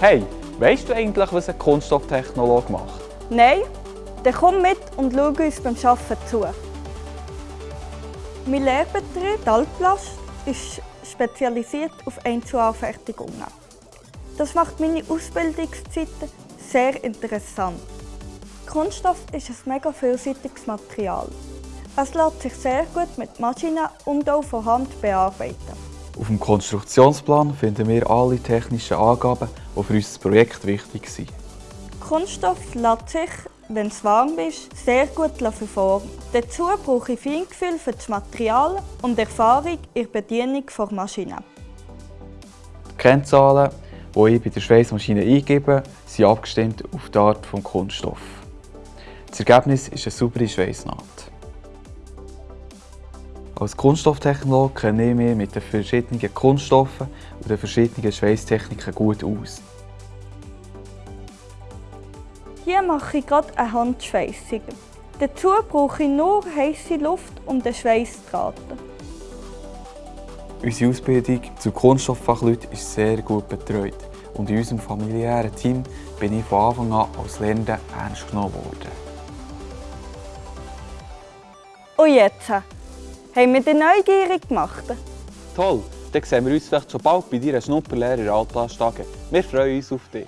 Hey, weißt du eigentlich, was ein Kunststofftechnologe macht? Nein? Dann komm mit und schau uns beim Arbeiten zu. Mein Lehrbetrieb Altplast ist spezialisiert auf Einzelanfertigungen. Das macht meine Ausbildungszeiten sehr interessant. Kunststoff ist ein mega vielseitiges Material. Es lässt sich sehr gut mit Maschinen und auch von Hand bearbeiten. Auf dem Konstruktionsplan finden wir alle technischen Angaben, die für unser Projekt wichtig sind. Kunststoff lässt sich, wenn es warm ist, sehr gut verformen. Dazu brauche ich Feingefühl für das Material und Erfahrung in der Bedienung der Maschine. Die Kennzahlen, die ich bei der Schweißmaschine eingebe, sind abgestimmt auf die Art des Kunststoffs. Das Ergebnis ist eine saubere Schweißnaht. Als Kunststofftechnologe kenne ich mich mit den verschiedenen Kunststoffen und den verschiedenen Schweißtechniken gut aus. Hier mache ich gerade eine Handschweissung. Dazu brauche ich nur heiße Luft, um den Schweiß zu traten. Unsere Ausbildung zu Kunststofffachleuten ist sehr gut betreut und in unserem familiären Team bin ich von Anfang an als Lernender ernst genommen worden. Und jetzt? Haben wir dich neugierig gemacht? Toll, dann sehen wir uns vielleicht schon bald bei deiner Schnupperlehrer Altplast AG. Wir freuen uns auf dich.